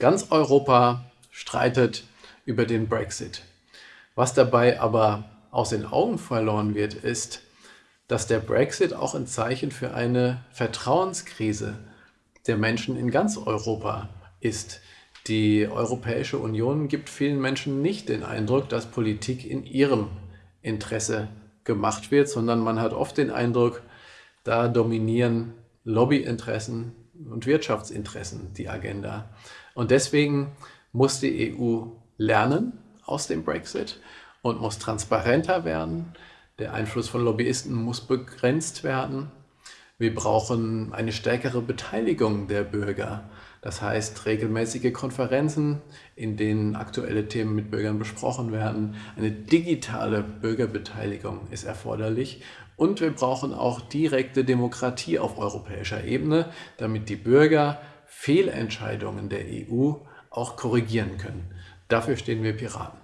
Ganz Europa streitet über den Brexit. Was dabei aber aus den Augen verloren wird, ist, dass der Brexit auch ein Zeichen für eine Vertrauenskrise der Menschen in ganz Europa ist. Die Europäische Union gibt vielen Menschen nicht den Eindruck, dass Politik in ihrem Interesse gemacht wird, sondern man hat oft den Eindruck, da dominieren Lobbyinteressen und Wirtschaftsinteressen die Agenda. Und deswegen muss die EU lernen aus dem Brexit und muss transparenter werden. Der Einfluss von Lobbyisten muss begrenzt werden. Wir brauchen eine stärkere Beteiligung der Bürger. Das heißt regelmäßige Konferenzen, in denen aktuelle Themen mit Bürgern besprochen werden. Eine digitale Bürgerbeteiligung ist erforderlich und wir brauchen auch direkte Demokratie auf europäischer Ebene, damit die Bürger Fehlentscheidungen der EU auch korrigieren können. Dafür stehen wir Piraten.